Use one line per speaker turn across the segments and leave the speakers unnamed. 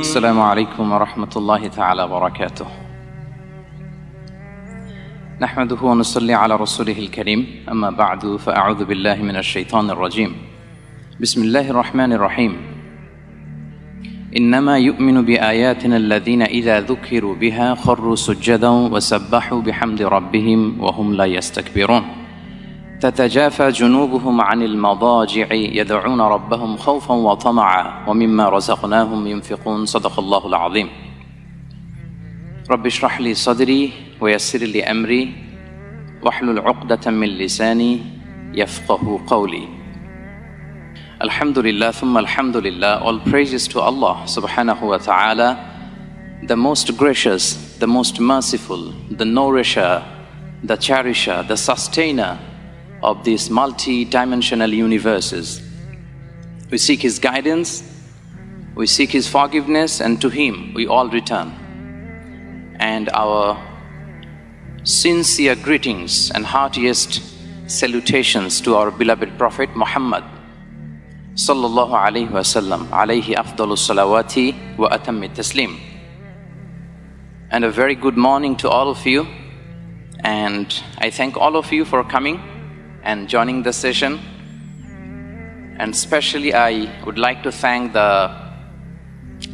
السلام عليكم ورحمة الله تعالى وبركاته. نحمده ونصلي على رسوله الكريم. أما بعد فأعوذ بالله من الشيطان الرجيم. بسم الله الرحمن الرحيم. إنما يؤمن بآياتنا الذين إذا ذكروا بها خروا سجدا وسبحوا بحمد ربهم وهم لا يستكبرون. تتجافى جنوبهم عن المضاجع يدعون ربهم خوفا وطمعا ومما رزقناهم ينفقون. صدق الله العظيم. رب اشرح لي صدري ويسر لي أمري واحلل عقدة من لساني يفقه قولي. الحمد لله ثم الحمد لله. All praises to Allah سبحانه وتعالى. The most gracious the most merciful the nourisher the cherisher the sustainer. Of these multi-dimensional universes. We seek His guidance, we seek His forgiveness and to Him we all return. And our sincere greetings and heartiest salutations to our beloved Prophet Muhammad sallallahu alayhi wasallam alayhi afdalu salawati wa atammi taslim. And a very good morning to all of you. And I thank all of you for coming and joining the session. And especially I would like to thank the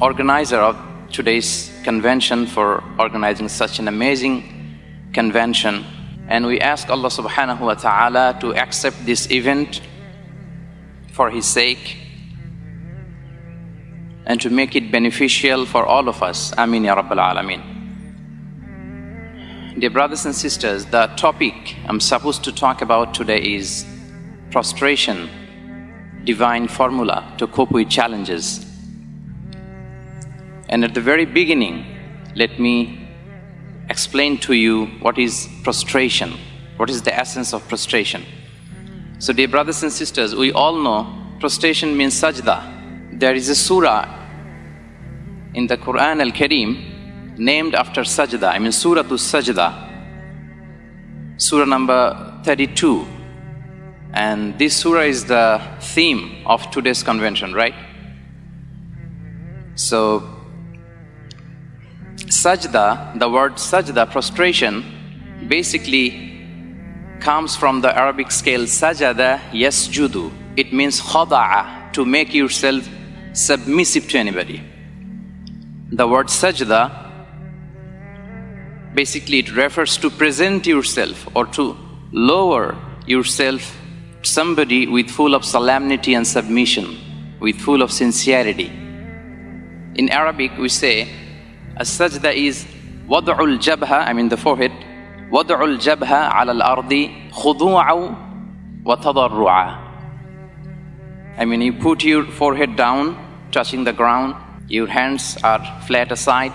organizer of today's convention for organizing such an amazing convention. And we ask Allah subhanahu wa ta'ala to accept this event for His sake and to make it beneficial for all of us. Ameen Ya Rabbal Alameen. Dear brothers and sisters, the topic I'm supposed to talk about today is prostration, divine formula to cope with challenges. And at the very beginning, let me explain to you what is prostration, what is the essence of prostration. So dear brothers and sisters, we all know prostration means sajda. There is a surah in the Quran al-Kareem named after sajda, I mean Surah to Sajda, surah number 32. And this surah is the theme of today's convention, right? So, sajda, the word sajda, prostration, basically comes from the Arabic scale sajada yasjudu. It means khada'a, to make yourself submissive to anybody. The word sajda basically it refers to present yourself or to lower yourself somebody with full of solemnity and submission, with full of sincerity. In Arabic we say a sajda is wad'ul jabha, I mean the forehead, wad'ul jabha ala al-ardi khudu'a wa tadarru'a. I mean you put your forehead down, touching the ground, your hands are flat aside,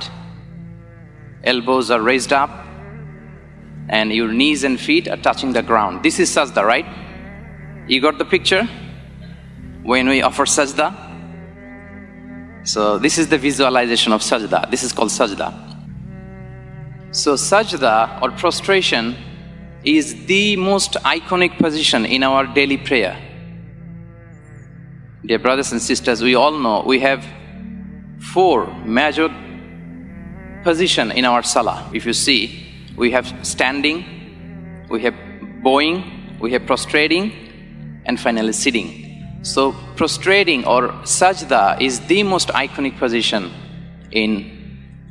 elbows are raised up, and your knees and feet are touching the ground. This is sajda, right? You got the picture? When we offer sajda? So this is the visualization of sajda. This is called sajda. So sajda or prostration is the most iconic position in our daily prayer. Dear brothers and sisters, we all know we have four major position in our salah. If you see, we have standing, we have bowing, we have prostrating, and finally sitting. So prostrating or sajda is the most iconic position in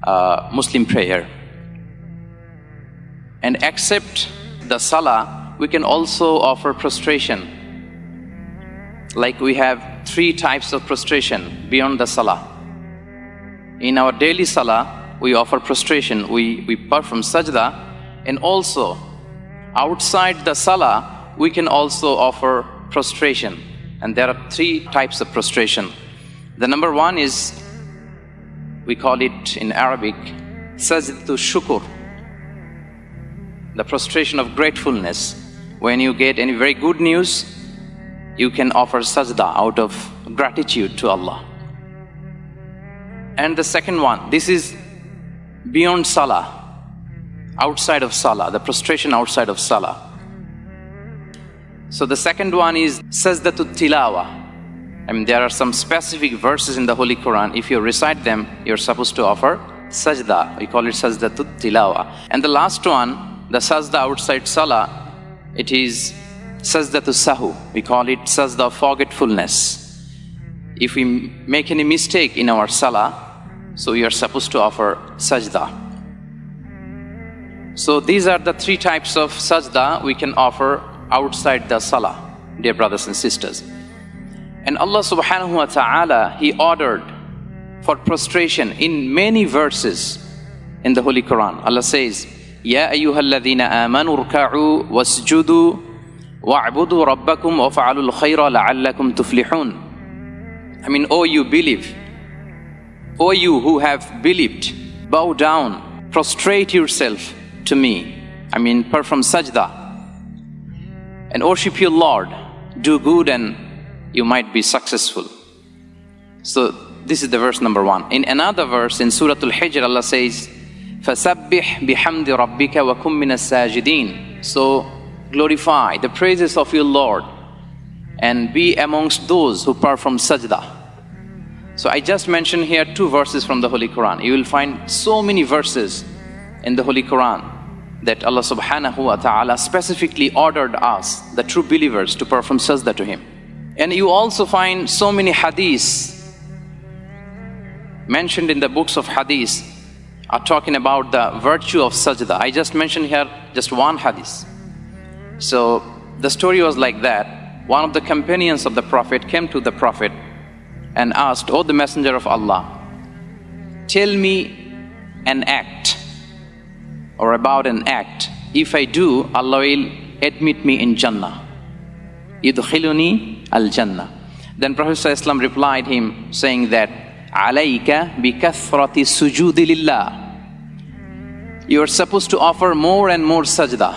uh, Muslim prayer. And except the salah, we can also offer prostration. Like we have three types of prostration beyond the salah. In our daily salah, we offer prostration, we, we perform sajda, and also outside the salah, we can also offer prostration. And there are three types of prostration. The number one is, we call it in Arabic, sajdatu shukur, the prostration of gratefulness. When you get any very good news, you can offer sajda out of gratitude to Allah. And the second one, this is beyond salah, outside of salah, the prostration outside of salah. So the second one is Sajdatut Tilawa. I mean, there are some specific verses in the Holy Quran. If you recite them, you're supposed to offer sajda. We call it sajdatut tilawa. And the last one, the sajda outside salah, it is sajdatu sahu. We call it sajda forgetfulness. If we make any mistake in our salah, so you are supposed to offer sajda. So these are the three types of sajda we can offer outside the salah, dear brothers and sisters. And Allah subhanahu wa ta'ala, He ordered for prostration in many verses in the Holy Quran. Allah says, Ya ayyuhalladhina amanu rka'u wasjudu wa'budu rabbakum wa fa'alul khayra la'allakum tuflihun. I mean, oh you believe, oh you who have believed, bow down, prostrate yourself to me. I mean, perform sajda and worship your Lord, do good and you might be successful. So this is the verse number one. In another verse in Surah Al-Hijr, Allah says, فَسَبِّحْ بِحَمْدِ رَبِّكَ وَكُمْ مِنَ السَّاجِدِينَ So glorify the praises of your Lord and be amongst those who perform sajda. So I just mentioned here two verses from the Holy Quran. You will find so many verses in the Holy Quran that Allah subhanahu wa ta'ala specifically ordered us, the true believers, to perform sajda to Him. And you also find so many hadiths mentioned in the books of hadith are talking about the virtue of sajda. I just mentioned here just one hadith. So the story was like that. One of the companions of the Prophet came to the Prophet and asked, Oh, the Messenger of Allah, tell me an act or about an act. If I do, Allah will admit me in Jannah. Yudkhiluni al Jannah. Then Prophet Islam replied him saying that, Alayka bi sujudi lillah. You are supposed to offer more and more sajda.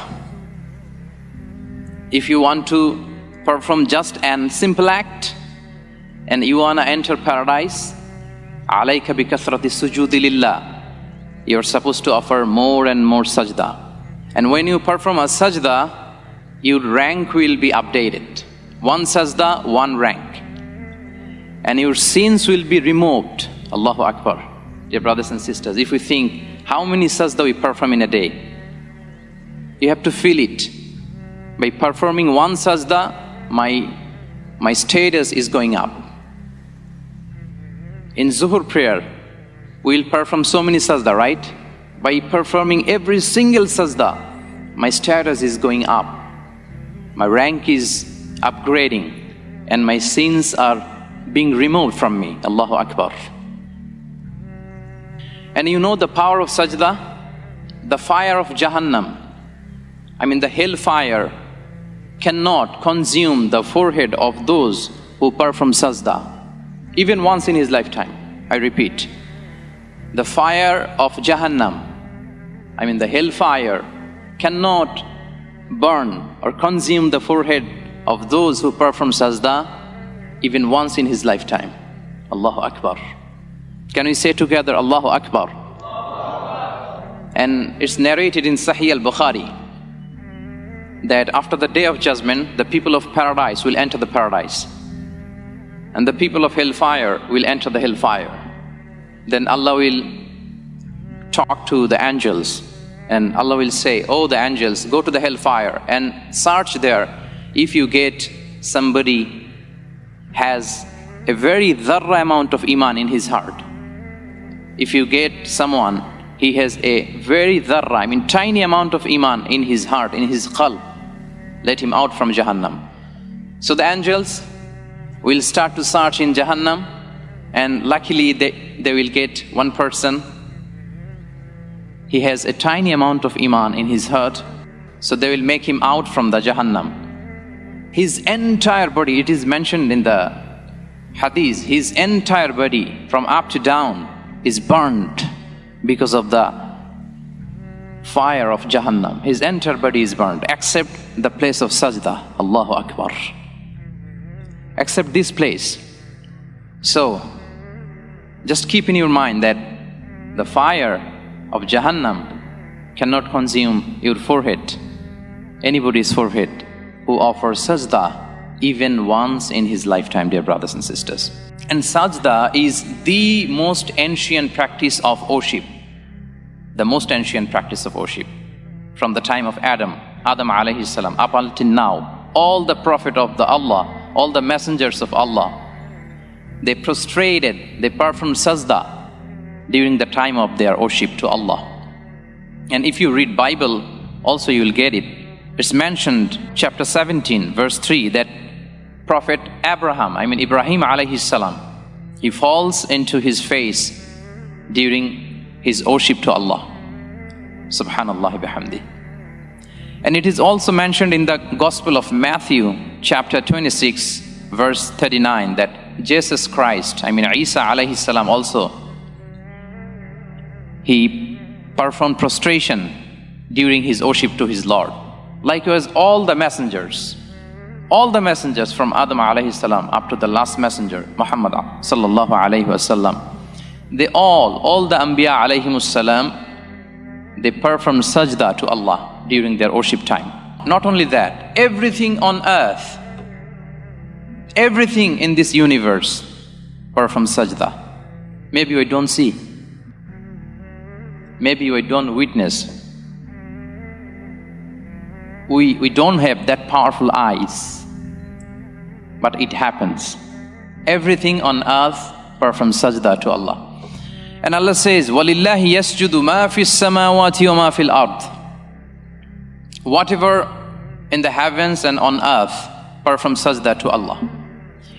If you want to perform just an simple act and you want to enter paradise, alayka bi kathrati sujudi lillah. You are supposed to offer more and more sajda. And when you perform a sajda, your rank will be updated. One sajda, one rank. And your sins will be removed. Allahu Akbar. Dear brothers and sisters, if we think how many sajda we perform in a day, you have to feel it. By performing one sajda, my, my status is going up. In Zuhur prayer, we'll perform so many sajda, right? By performing every single sajda, my status is going up my rank is upgrading and my sins are being removed from me. Allahu Akbar. And you know the power of sajda? The fire of Jahannam, I mean the hellfire, cannot consume the forehead of those who perform sajda, even once in his lifetime. I repeat, the fire of Jahannam, I mean the hellfire, cannot burn or consume the forehead of those who perform sajda even once in his lifetime. Allahu Akbar. Can we say together Allahu Akbar? And it's narrated in Sahih al-Bukhari that after the day of judgment, the people of paradise will enter the paradise. And the people of hellfire will enter the hellfire. Then Allah will talk to the angels and Allah will say, Oh, the angels, go to the hellfire and search there. If you get somebody has a very dharra amount of iman in his heart. If you get someone, he has a very dharra, I mean tiny amount of iman in his heart, in his qalb, let him out from Jahannam. So the angels will start to search in Jahannam and luckily they, they will get one person he has a tiny amount of iman in his heart, so they will make him out from the Jahannam. His entire body, it is mentioned in the hadith, his entire body from up to down is burnt because of the fire of Jahannam. His entire body is burned except the place of sajda. Allahu Akbar. Except this place. So, just keep in your mind that the fire of Jahannam cannot consume your forehead, anybody's forehead who offers sajda even once in his lifetime, dear brothers and sisters. And sajda is the most ancient practice of worship. The most ancient practice of worship. From the time of Adam, Adam alayhi salam, up until now, all the prophet of the Allah, all the messengers of Allah, they prostrated, they performed sajda during the time of their worship to Allah. And if you read Bible, also you will get it. It's mentioned, chapter 17, verse 3, that Prophet Abraham, I mean Ibrahim alayhi salam, he falls into his face during his worship to Allah. Subhanallah bihamdi. And it is also mentioned in the Gospel of Matthew, chapter 26, verse 39, that Jesus Christ, I mean Isa alayhi salam also, he performed prostration during his worship to his Lord. Likewise, all the messengers, all the messengers from Adam alayhi salam up to the last messenger, Muhammad sallallahu alayhi wasallam, they all, all the Anbiya alayhi salam, they perform sajda to Allah during their worship time. Not only that, everything on earth, everything in this universe performed sajda. Maybe we don't see, maybe we don't witness, we, we don't have that powerful eyes but it happens. Everything on earth performs sajda to Allah. And Allah says, وَلِلَّهِ يَسْجُدُ مَا فِي السَّمَاوَاتِ وَمَا فِي الْأَرْضِ Whatever in the heavens and on earth performs sajda to Allah.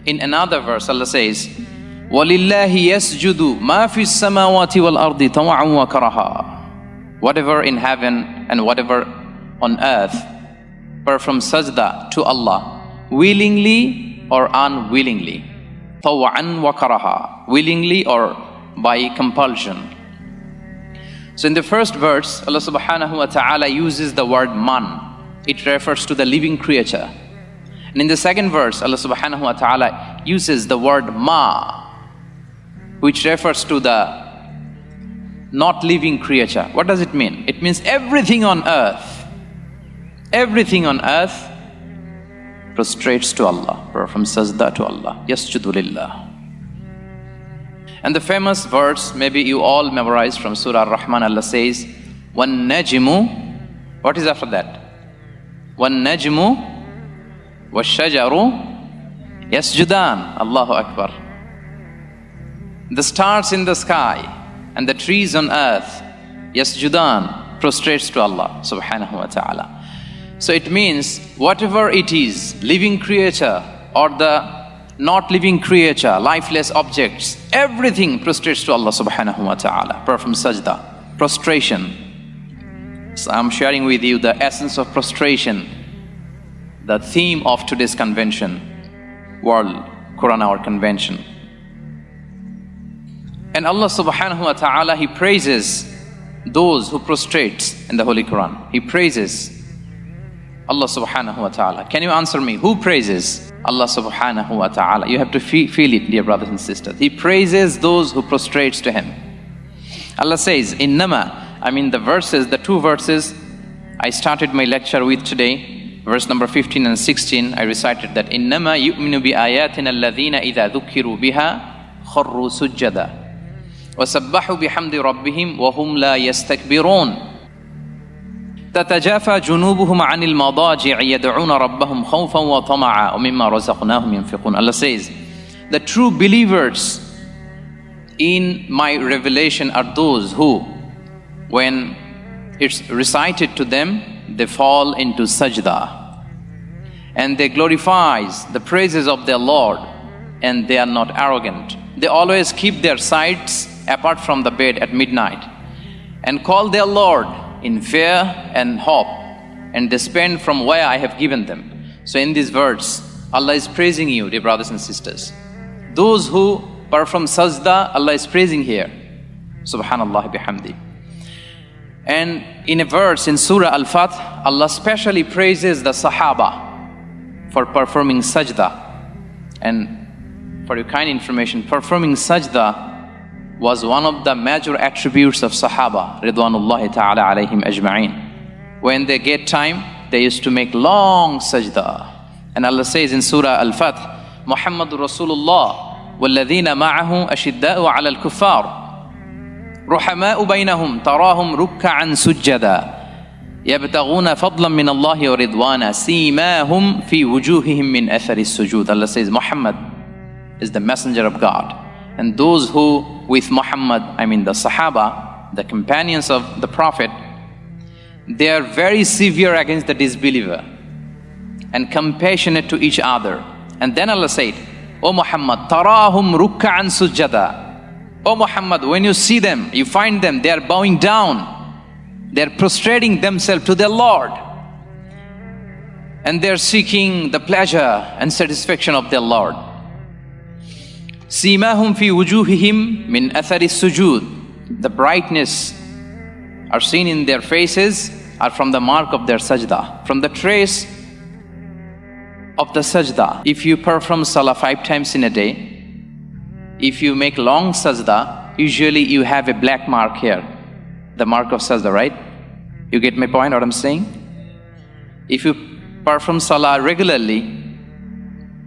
In another verse, Allah says, وَلِلَّهِ يَسْجُدُ مَا فِي السَّمَاوَاتِ وَالْأَرْضِ طَوَعًا وَكَرَهًا Whatever in heaven and whatever on earth performs sajda to Allah willingly or unwillingly. Tawa'an wa karaha, willingly or by compulsion. So in the first verse, Allah subhanahu wa ta'ala uses the word man. It refers to the living creature. And in the second verse, Allah subhanahu wa ta'ala uses the word ma, which refers to the not living creature. What does it mean? It means everything on earth, everything on earth prostrates to Allah, from sajda to Allah, yasjudu lillah. And the famous verse, maybe you all memorized from Surah Ar-Rahman, Allah says, Wan najmu, what is after that? Wan najmu, washajaru, yasjudan, Allahu Akbar. The stars in the sky and the trees on earth, yasjudan, prostrates to Allah subhanahu wa ta'ala. So it means whatever it is, living creature or the not living creature, lifeless objects, everything prostrates to Allah subhanahu wa ta'ala, perform sajda, prostration. So I'm sharing with you the essence of prostration, the theme of today's convention, World Quran Hour Convention. And Allah subhanahu wa ta'ala, He praises those who prostrate in the Holy Quran. He praises Allah subhanahu wa ta'ala. Can you answer me? Who praises? Allah subhanahu wa ta'ala. You have to feel it, dear brothers and sisters. He praises those who prostrates to Him. Allah says, Innama, I mean the verses, the two verses I started my lecture with today, verse number 15 and 16, I recited that, Innama yu'minu bi ayatina alladhina idha dhukiru biha kharru sujjada. وسبحوا بحمد ربهم وهم لا يستكبرون تتجافى جنوبهم عن المضاجع يدعون ربهم خوفا وطمعا ومما رزقناهم ينفقون Allah says the true believers in my revelation are those who when it's recited to them they fall into sajda and they glorifies the praises of their Lord and they are not arrogant they always keep their sights apart from the bed at midnight and call their Lord in fear and hope, and they spend from where I have given them. So in these words, Allah is praising you, dear brothers and sisters. Those who perform sajda, Allah is praising here. Subhanallah bihamdi. And in a verse in Surah Al-Fath, Allah specially praises the Sahaba for performing sajda. And for your kind information, performing sajda was one of the major attributes of Sahaba, Ridwanullahi ta'ala alayhim ajma'in. When they get time, they used to make long sajda. And Allah says in Surah Al-Fath, Muhammad Rasulullah, وَالَّذِينَ مَعَهُ أَشِدَّاءُ عَلَى الْكُفَّارِ رُحَمَاءُ بَيْنَهُمْ تَرَاهُمْ رُكَّعًا سُجَّدًا يبتغون فضلا من الله ورضوانا سيماهم في وجوههم من أثر السجود Allah says Muhammad is the messenger of God and those who with Muhammad I mean the Sahaba the companions of the Prophet they are very severe against the disbeliever and compassionate to each other. And then Allah said, O Muhammad, tarahum rukka'an sujada. O Muhammad, when you see them, you find them, they are bowing down. They are prostrating themselves to their Lord. And they are seeking the pleasure and satisfaction of their Lord. Simahum fi wujuhihim min athari sujud. The brightness are seen in their faces are from the mark of their sajda, from the trace of the sajda. If you perform salah five times in a day, if you make long sajda, usually you have a black mark here, the mark of sajda, right? You get my point, what I'm saying? If you perform salah regularly,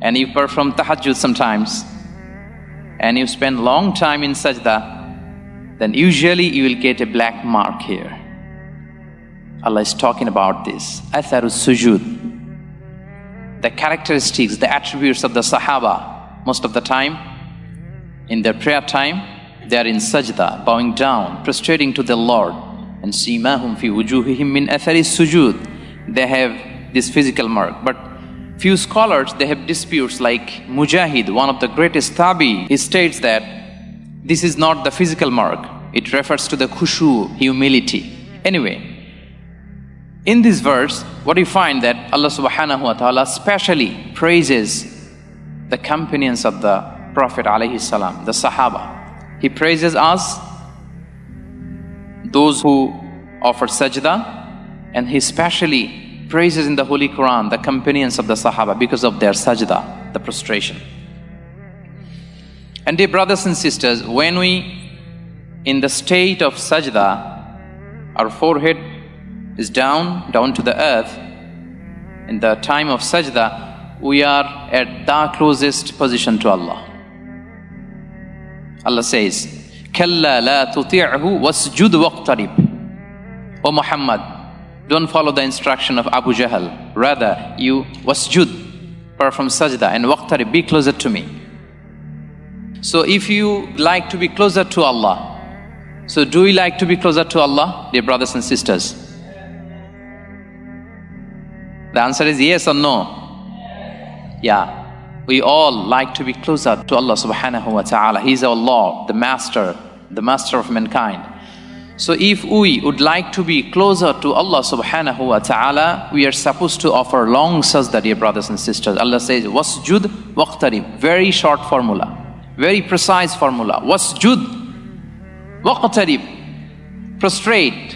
and you perform tahajjud sometimes, and you spend long time in sajda, then usually you will get a black mark here. Allah is talking about this. Atharus sujud the characteristics, the attributes of the Sahaba. Most of the time, in their prayer time, they are in sajda, bowing down, prostrating to the Lord. And simahum fi wujuhihim min athari sujud. They have this physical mark. But few scholars, they have disputes like Mujahid, one of the greatest tabi, he states that this is not the physical mark. It refers to the khushu, humility. Anyway, in this verse, what do you find that Allah subhanahu wa ta'ala specially praises the companions of the Prophet alayhi salam, the Sahaba. He praises us, those who offer sajda, and He specially praises in the Holy Quran the companions of the Sahaba because of their sajda, the prostration. And dear brothers and sisters, when we in the state of sajda, our forehead is down, down to the earth, in the time of sajda, we are at the closest position to Allah. Allah says, كَلَّا لَا تُطِعْهُ وَاسْجُدْ وَاقْتَرِبْ O Muhammad, don't follow the instruction of Abu Jahl. Rather, you wasjud, perform sajda, and waqtarib, be closer to me. So if you like to be closer to Allah, so do we like to be closer to Allah, dear brothers and sisters? The answer is yes or no? Yeah. We all like to be closer to Allah subhanahu wa ta'ala. He's our Lord, the Master, the Master of mankind. So if we would like to be closer to Allah subhanahu wa ta'ala, we are supposed to offer long sajda, dear brothers and sisters. Allah says, wasjud waqtarib. Very short formula. Very precise formula. Wasjud waqtarib. Prostrate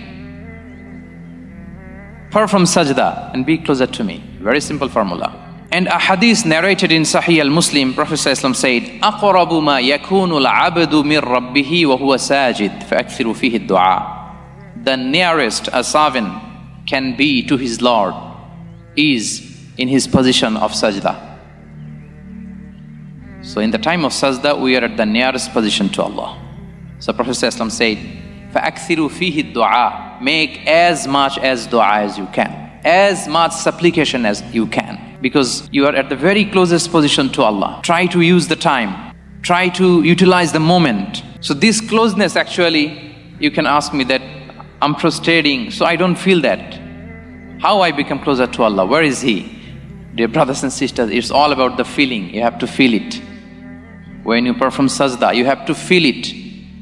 perform sajda and be closer to me. Very simple formula. And a hadith narrated in Sahih al-Muslim, Prophet said, أَقْرَبُ مَا يَكُونُ الْعَبْدُ مِنْ رَبِّهِ وَهُوَ سَاجِدٌ فَأَكْثِرُ فِيهِ الدُّعَاء The nearest a servant can be to his Lord is in his position of sajda. So in the time of sajda, we are at the nearest position to Allah. So Prophet said, فَأَكْثِرُ فِيهِ الدُّعَاء make as much as dua as you can, as much supplication as you can, because you are at the very closest position to Allah. Try to use the time, try to utilize the moment. So, this closeness actually, you can ask me that I'm prostrating, so I don't feel that. How I become closer to Allah? Where is He? Dear brothers and sisters, it's all about the feeling. You have to feel it. When you perform sajda, you have to feel it.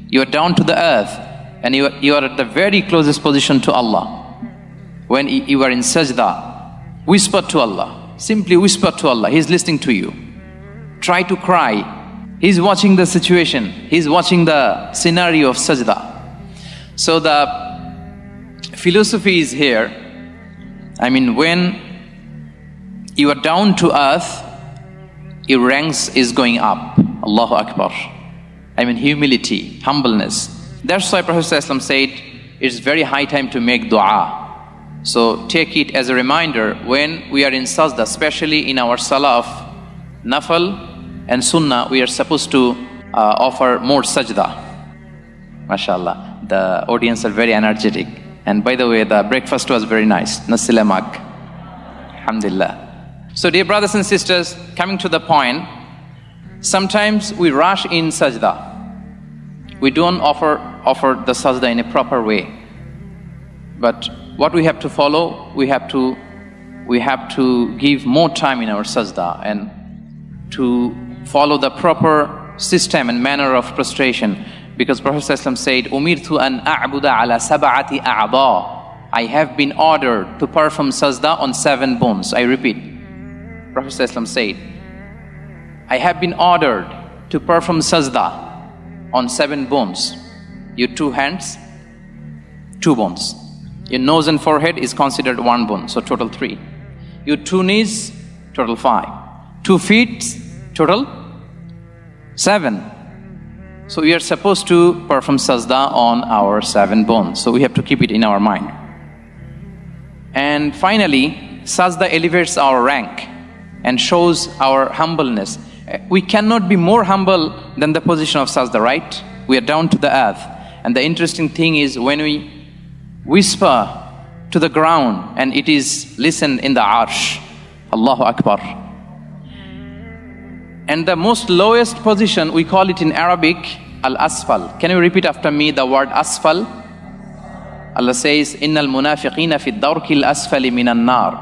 You are down to the earth and you, you are at the very closest position to Allah. When you are in sajda, whisper to Allah. Simply whisper to Allah. He's listening to you. Try to cry. He's watching the situation. He's watching the scenario of sajda. So the philosophy is here. I mean, when you are down to earth, your ranks is going up. Allahu Akbar. I mean, humility, humbleness. That's why Prophet said, it's very high time to make dua. So take it as a reminder when we are in sajda, especially in our salah of nafal and sunnah, we are supposed to uh, offer more sajda. MashaAllah. The audience are very energetic. And by the way, the breakfast was very nice. Nasi lemak. Alhamdulillah. So, dear brothers and sisters, coming to the point, sometimes we rush in sajda. We don't offer, offer the sajda in a proper way. But what we have to follow, we have to, we have to give more time in our sajda and to follow the proper system and manner of prostration. Because Prophet said, Umirtu an a'buda ala sab'ati a'ba. I have been ordered to perform sajda on seven bones. I repeat. Prophet said, I have been ordered to perform sajda on seven bones. Your two hands, two bones. Your nose and forehead is considered one bone, so total three. Your two knees, total five. Two feet, total seven. So we are supposed to perform sajda on our seven bones. So we have to keep it in our mind. And finally, sajda elevates our rank and shows our humbleness. We cannot be more humble than the position of sajda, right? We are down to the earth. And the interesting thing is when we whisper to the ground and it is listened in the arsh. Allahu Akbar. And the most lowest position, we call it in Arabic, al-asfal. Can you repeat after me the word asfal? Allah says, Innal munafiqina fi dawrki al-asfali minan nar.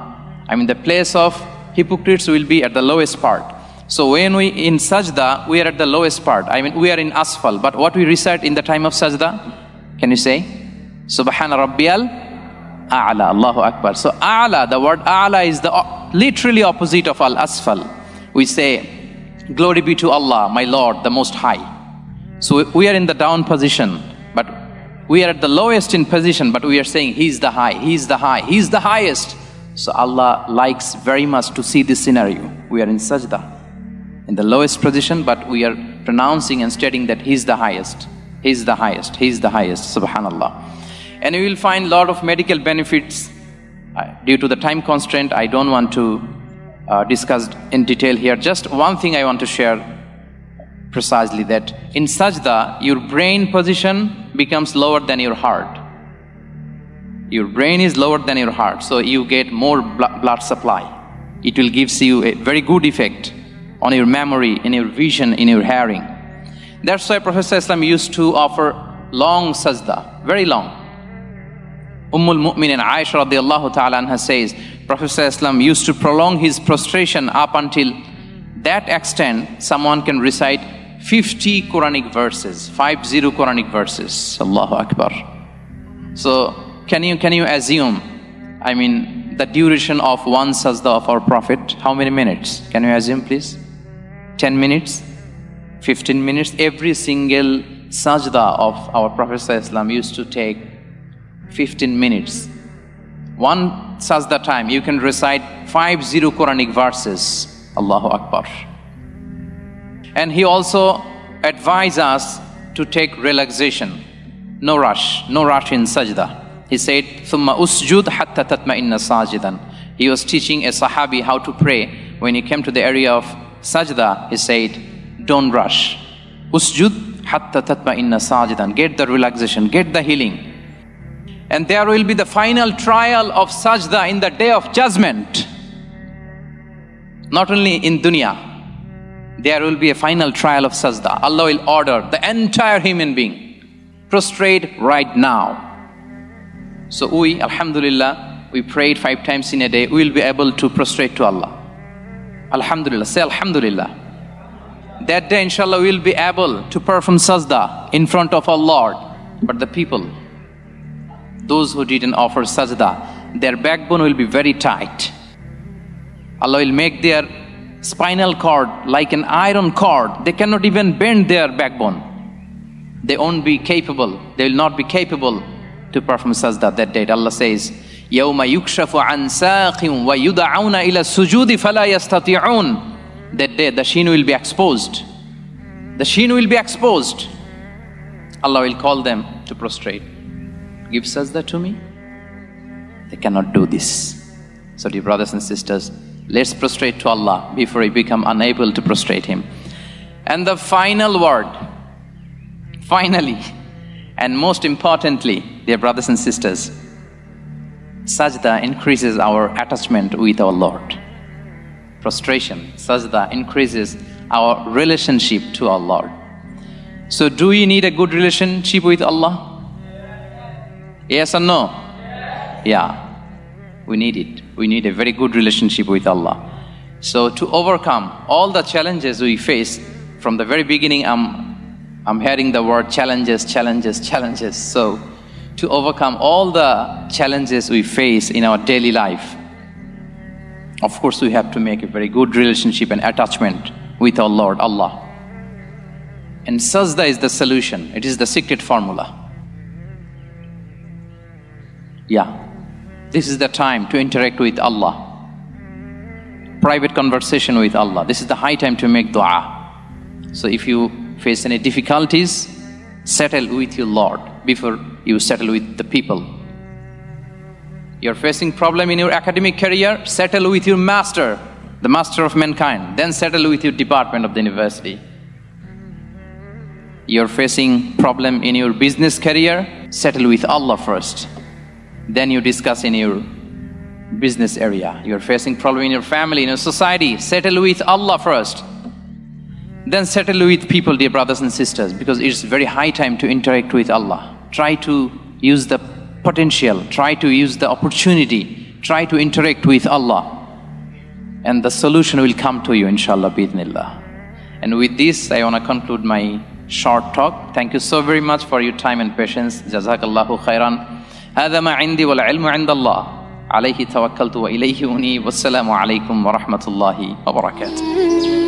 I mean, the place of hypocrites will be at the lowest part. So when we in sajda, we are at the lowest part. I mean, we are in asfal. But what we recite in the time of sajda? Can you say? Subhana Rabbiyal A'la, Allahu Akbar. So A'la, the word A'la is the literally opposite of Al Asfal. We say, Glory be to Allah, my Lord, the Most High. So we are in the down position, but we are at the lowest in position, but we are saying He's the high, He's the high, He's the highest. So Allah likes very much to see this scenario. We are in sajda, in the lowest position, but we are pronouncing and stating that He's the highest. He's the highest. He's the highest. Subhanallah and you will find a lot of medical benefits. Due to the time constraint, I don't want to uh, discuss in detail here. Just one thing I want to share precisely that in sajda, your brain position becomes lower than your heart. Your brain is lower than your heart, so you get more blood supply. It will give you a very good effect on your memory, in your vision, in your hearing. That's why Prophet Islam used to offer long sajda, very long. Ummul Mu'minin Aisha radiallahu ta'ala anha says, Prophet used to prolong his prostration up until that extent someone can recite 50 Quranic verses, 50 Quranic verses. Allahu Akbar. So can you, can you assume, I mean, the duration of one sajda of our Prophet, how many minutes? Can you assume please? 10 minutes? 15 minutes? Every single sajda of our Prophet used to take 15 minutes. One sajda time, you can recite five zero Quranic verses. Allahu Akbar. And he also advised us to take relaxation. No rush, no rush in sajda. He said, ثُمَّ أُسْجُدْ حَتَّى تَتْمَئِنَّ سَاجِدًا He was teaching a sahabi how to pray. When he came to the area of sajda, he said, don't rush. Usjud hatta tatma'inna sajidan. Get the relaxation, get the healing. And there will be the final trial of sajda in the day of judgment. Not only in dunya, there will be a final trial of sajda. Allah will order the entire human being prostrate right now. So we, Alhamdulillah, we prayed five times in a day, we will be able to prostrate to Allah. Alhamdulillah, say Alhamdulillah. That day, inshallah, we will be able to perform sajda in front of our Lord. But the people, those who didn't offer sajda, their backbone will be very tight. Allah will make their spinal cord like an iron cord. They cannot even bend their backbone. They won't be capable, they will not be capable to perform sajda that day. Allah says, يَوْمَ يُكْشَفُ عَنْ سَاقٍ وَيُدَعَوْنَ إِلَى السُّجُودِ فَلَا يَسْتَطِعُونَ That day the sheen will be exposed. The sheen will be exposed. Allah will call them to prostrate give sajda to me? They cannot do this. So, dear brothers and sisters, let's prostrate to Allah before we become unable to prostrate Him. And the final word, finally, and most importantly, dear brothers and sisters, sajda increases our attachment with our Lord. Prostration, sajda increases our relationship to our Lord. So, do you need a good relationship with Allah? Yes or no? Yeah, we need it. We need a very good relationship with Allah. So, to overcome all the challenges we face, from the very beginning, I'm, I'm hearing the word challenges, challenges, challenges. So, to overcome all the challenges we face in our daily life, of course, we have to make a very good relationship and attachment with our Lord, Allah. And sajda is the solution, it is the secret formula. Yeah, this is the time to interact with Allah. Private conversation with Allah. This is the high time to make dua. So if you face any difficulties, settle with your Lord before you settle with the people. You're facing problem in your academic career, settle with your master, the master of mankind. Then settle with your department of the university. You're facing problem in your business career, settle with Allah first. Then you discuss in your business area. You're facing problem in your family, in your society, settle with Allah first. Then settle with people, dear brothers and sisters, because it's very high time to interact with Allah. Try to use the potential, try to use the opportunity, try to interact with Allah. And the solution will come to you, inshallah, bidnillah. And with this, I want to conclude my short talk. Thank you so very much for your time and patience. Jazakallahu khairan. هذا ما عندي والعلم عند الله. عليه توكلت وإليه أنيب. والسلام عليكم ورحمة الله وبركاته.